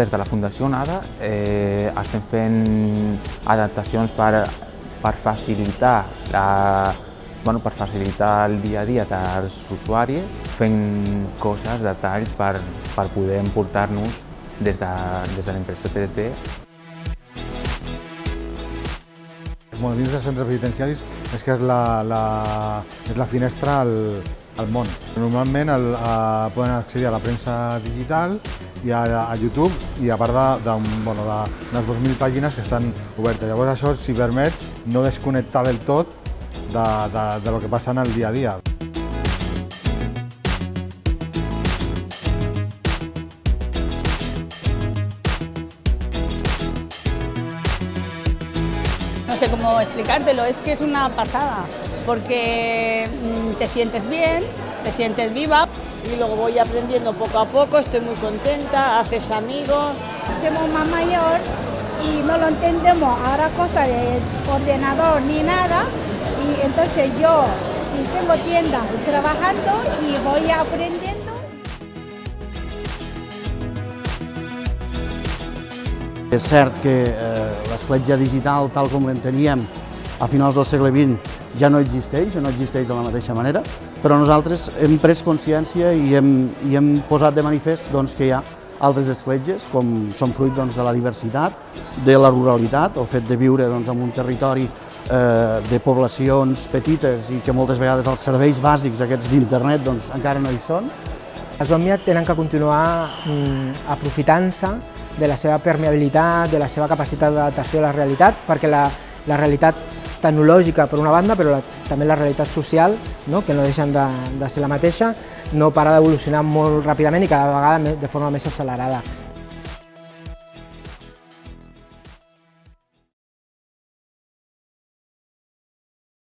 des de la Fundació NADA eh, estem fent adaptacions per, per facilitar la, bueno, per facilitar el dia a dia dels usuaris, fent coses, detalls per, per poder emportar-nos des de, des de l'impressió 3D. Bueno, dins dels centres penitenciaris és que és la, la, és la finestra al, al món. Normalment el, a, poden accedir a la premsa digital i a, a YouTube i a part de, bueno, de, de 2.000 pàgines que estan obertes. Llavors això s'hi permet no desconnectar del tot de, de, de lo que passa en el dia a dia. No sé cómo explicártelo, es que es una pasada, porque mm, te sientes bien, te sientes viva. Y luego voy aprendiendo poco a poco, estoy muy contenta, haces amigos. Somos más mayor y no lo entendemos ahora cosa de ordenador ni nada y entonces yo si tengo tienda trabajando y voy aprendiendo És cert que eh, l'escletja digital, tal com l'enteníem a finals del segle XX, ja no existeix, o no existeix de la mateixa manera, però nosaltres hem pres consciència i hem, i hem posat de manifest doncs, que hi ha altres escletges, com són fruit doncs, de la diversitat, de la ruralitat, el fet de viure doncs, en un territori eh, de poblacions petites i que moltes vegades els serveis bàsics aquests d'internet doncs, encara no hi són. Els OMIA tenen que continuar mm, aprofitant-se de la seva permeabilitat, de la seva capacitat d'adaptació a la realitat, perquè la, la realitat tecnològica per una banda, però la, també la realitat social, no? que no deixen de, de ser la mateixa, no para d'evolucionar molt ràpidament i cada vegada de forma més accelerada.